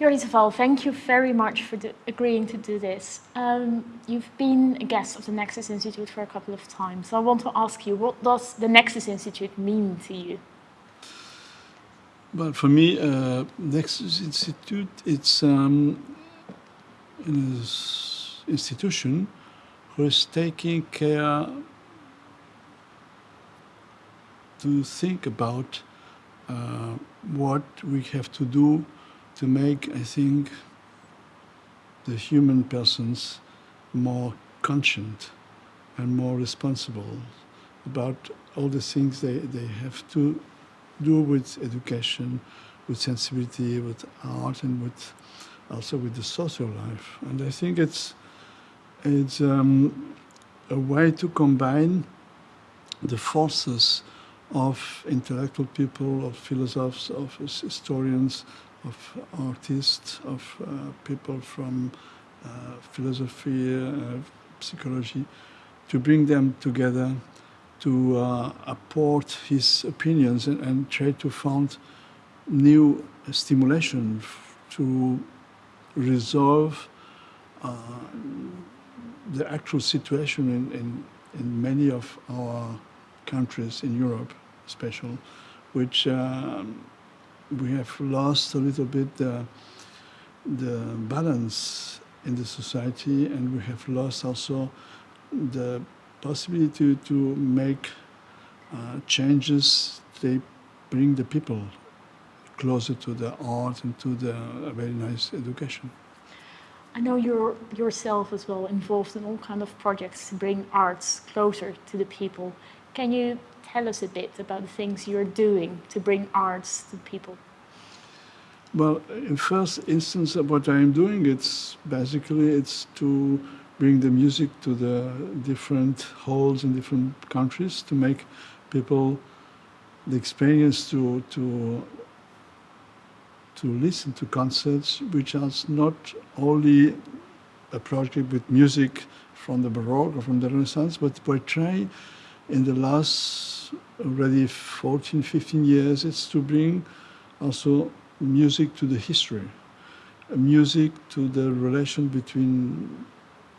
Jordi Savall, thank you very much for agreeing to do this. Um, you've been a guest of the Nexus Institute for a couple of times. So I want to ask you, what does the Nexus Institute mean to you? Well, for me, uh, Nexus Institute, it's um, an institution who is taking care to think about uh, what we have to do to make, I think, the human persons more conscient and more responsible about all the things they, they have to do with education, with sensibility, with art, and with also with the social life. And I think it's it's um, a way to combine the forces of intellectual people, of philosophers, of historians, of artists, of uh, people from uh, philosophy, uh, psychology, to bring them together to uh, apport his opinions and, and, try to find new stimulation to resolve uh, the actual situation in, in, in, many of our countries in Europe, especially, which um, we have lost a little bit the, the balance in the society and we have lost also the possibility to, make uh, changes they bring the people closer to the art and to the very nice education. I know you're yourself as well involved in all kind of projects to bring arts closer to the people. Can you tell us a bit about the things you're doing to bring arts to people? Well, in first instance, of what I'm doing, it's basically it's to bring the music to the different halls in different countries to make people the experience to to to listen to concerts, which are not only a project with music from the Baroque or from the Renaissance, but trying in the last already 14, 15 years, it's to bring also music to the history, music to the relation between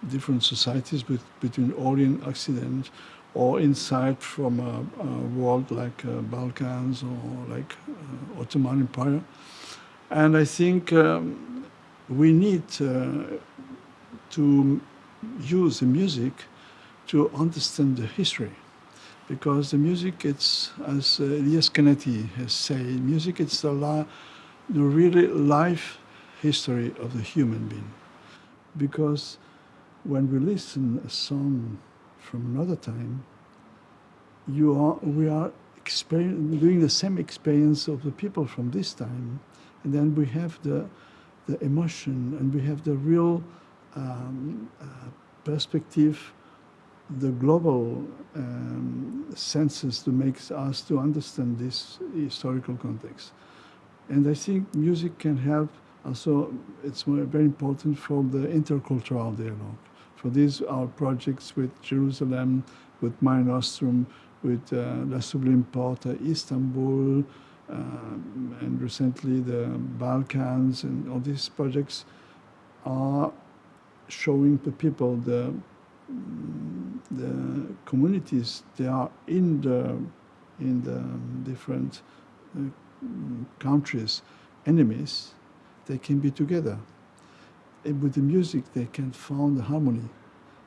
different societies, between Orient, and Occident, or inside from a, a world like uh, Balkans or like uh, Ottoman Empire. And I think um, we need uh, to use the music to understand the history because the music, it's, as uh, Elias Canetti has said, music it's the, la the really life history of the human being. Because when we listen a song from another time, you are, we are doing the same experience of the people from this time, and then we have the, the emotion and we have the real um, uh, perspective the global um, senses to make us to understand this historical context. And I think music can help also, it's very important for the intercultural dialogue. For these, our projects with Jerusalem, with Mare Nostrum, with uh, La Sublime Porte, Istanbul, uh, and recently the Balkans, and all these projects are showing the people the the communities they are in the in the different uh, countries enemies they can be together. And with the music they can find harmony.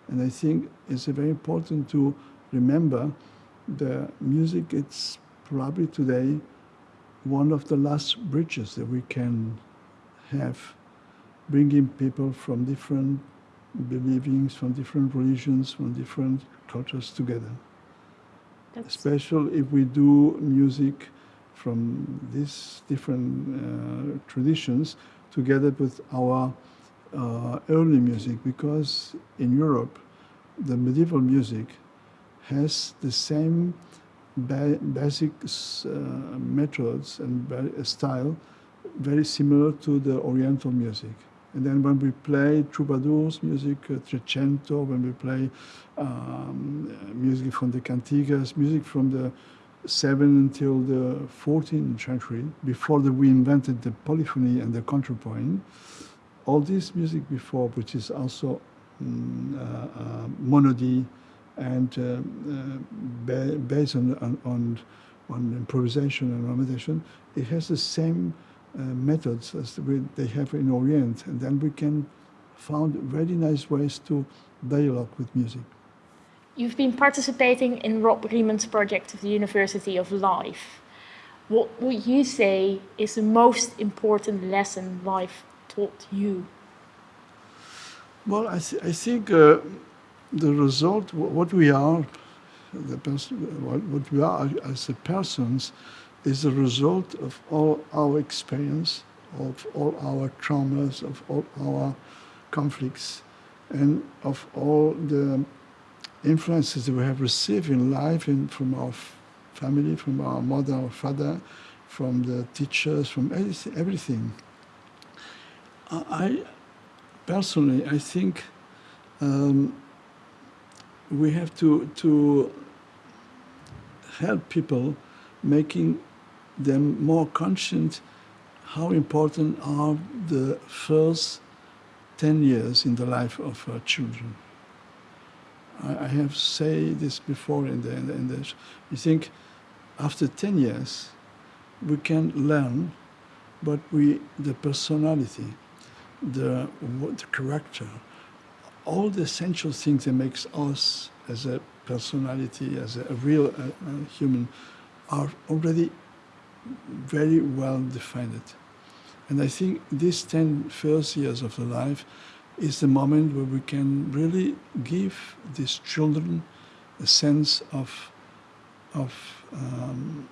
And i think it's very important to remember the music it's probably today one of the last bridges that we can have bringing people from different believings from different religions, from different cultures together. That's Especially if we do music from these different uh, traditions together with our uh, early music, because in Europe, the medieval music has the same ba basic uh, methods and style very similar to the Oriental music. And then when we play troubadours music, uh, Trecento, when we play um, music from the cantigas, music from the 7 until the 14th century, before the, we invented the polyphony and the counterpoint, all this music before, which is also mm, uh, uh, monody and uh, uh, ba- based on, on, on, on improvisation and meditation, it has the same uh, methods as we, they have in Orient. And then we can find very nice ways to dialogue with music. You've been participating in Rob Riemen's project of the University of Life. What would you say is the most important lesson life taught you? Well, I, th- I think uh, the result, what we are, the person, what, we are as a persons, is a result of all our experience, of all our traumas, of all our conflicts, and of all the influences that we have received in life and from our family, from our mother or father, from the teachers, from everything. I personally, I think um, we have to to help people, making them more conscious how important are the first 10 years in the life of our children. I, I have said this before in the, in the, in the you think after 10 years we can learn but we the personality the, the character all the essential things that makes us as a personality as a, real uh, uh, human are already very well defined and I think these 10 first years of the life is the moment where we can really give these children a sense of, of um,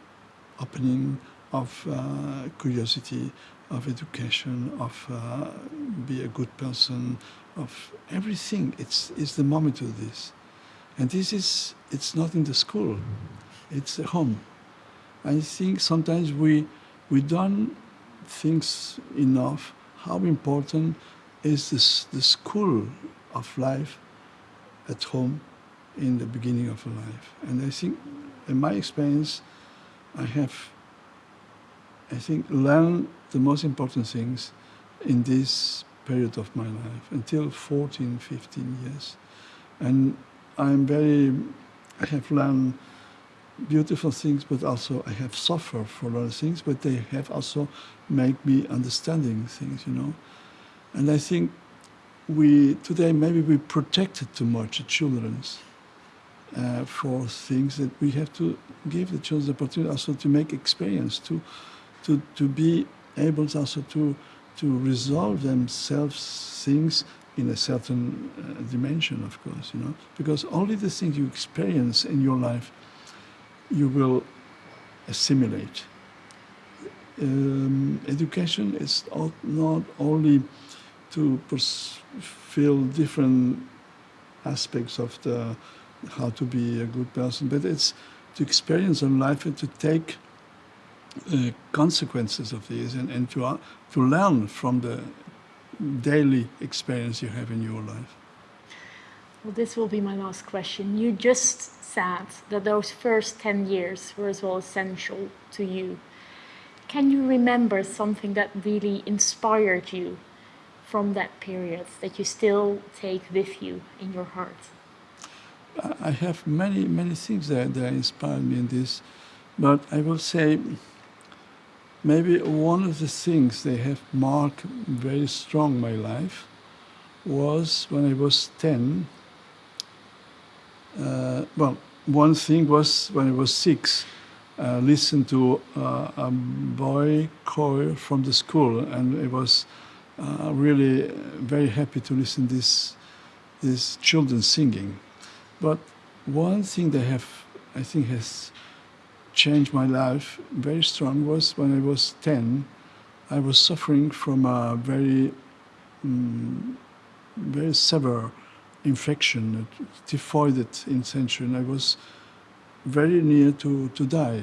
opening, of uh, curiosity, of education, of uh, be a good person, of everything. It's, it's the moment do this. And this is, it's not in the school, it's at home. I think sometimes we, we don't think enough how important is this the school of life at home in the beginning of a life. And I think in my experience I have I think learned the most important things in this period of my life until 14, 15 years. And I'm very I have learned beautiful things, but also I have suffered for a lot of things, but they have also made me understanding things, you know. And I think we today maybe we protected too much the children's uh, for things that we have to give the children the opportunity also to make experience, to to to be able also to to resolve themselves things in a certain uh, dimension, of course, you know, because only the things you experience in your life you will assimilate. Um, education is not, only to feel different aspects of the how to be a good person, but it's to experience in life and to take uh, consequences of these and, and to, uh, to learn from the daily experience you have in your life. Well, this will be my last question. You just said that those first 10 years were as well essential to you. Can you remember something that really inspired you from that period that you still take with you in your heart? I have many, many things that, that inspired me in this, but I will say maybe one of the things that have marked very strong my life was when I was 10. Uh, well, one thing was when I was six, uh, listened to uh, a boy choir from the school, and I was uh, really very happy to listen to this these children singing. But one thing that have I think has changed my life very strong was when I was 10. I was suffering from a very mm, very severe infection, typhoid infection. I was very near to, to die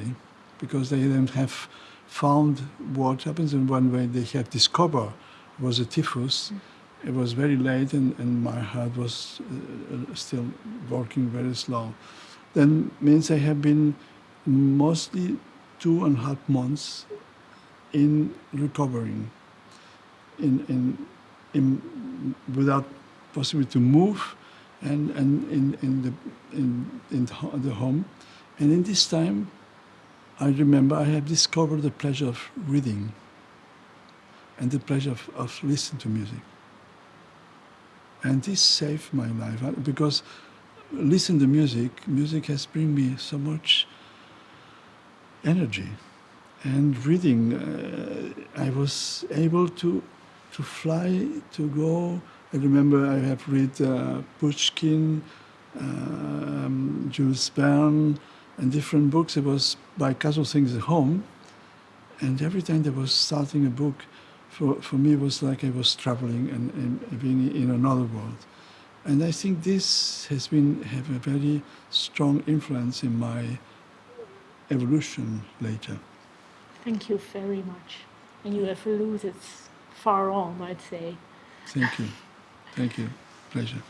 because they didn't have found what happens in one way they have discovered was a typhus. It was very late and, and my heart was uh, still working very slow. Then means I have been mostly two and a half months in recovering, in, in, in without possibility to move, and, and in, in, the, in, in the home. And in this time, I remember I have discovered the pleasure of reading and the pleasure of, of listening to music. And this saved my life because listening to music, music has bring me so much energy. And reading, uh, I was able to to fly, to go. I remember I have read uh, Pushkin, um, Jules Verne, and different books. It was by casual things at home. And every time there was starting a book, for, for me it was like I was traveling and, and being in another world. And I think this has been have a very strong influence in my evolution later. Thank you very much. And you have alluded far on, I'd say. Thank you. Thank you. Pleasure.